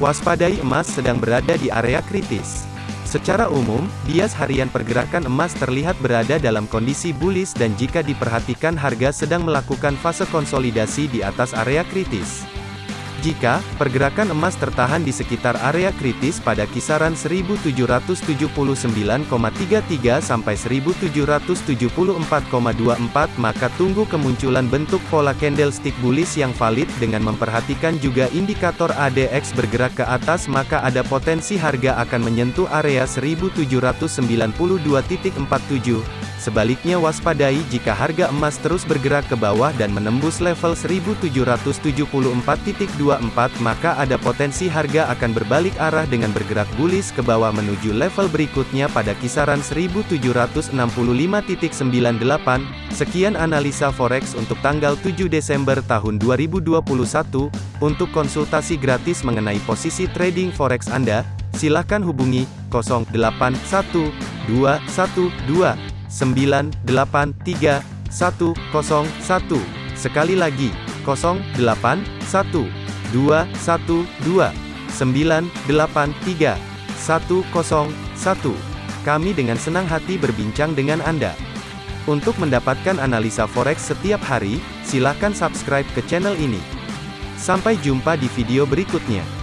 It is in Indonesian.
Waspadai emas sedang berada di area kritis. Secara umum, bias harian pergerakan emas terlihat berada dalam kondisi bullish dan jika diperhatikan harga sedang melakukan fase konsolidasi di atas area kritis. Jika pergerakan emas tertahan di sekitar area kritis pada kisaran 1779,33 sampai 1774,24 maka tunggu kemunculan bentuk pola candlestick bullish yang valid dengan memperhatikan juga indikator ADX bergerak ke atas maka ada potensi harga akan menyentuh area 1792.47 Sebaliknya waspadai jika harga emas terus bergerak ke bawah dan menembus level 1774.24 maka ada potensi harga akan berbalik arah dengan bergerak bullish ke bawah menuju level berikutnya pada kisaran 1765.98. Sekian analisa forex untuk tanggal 7 Desember tahun 2021. Untuk konsultasi gratis mengenai posisi trading forex Anda, silakan hubungi 081212 983 101. Sekali lagi, 081 212 983 101. Kami dengan senang hati berbincang dengan Anda. Untuk mendapatkan analisa forex setiap hari, silakan subscribe ke channel ini. Sampai jumpa di video berikutnya.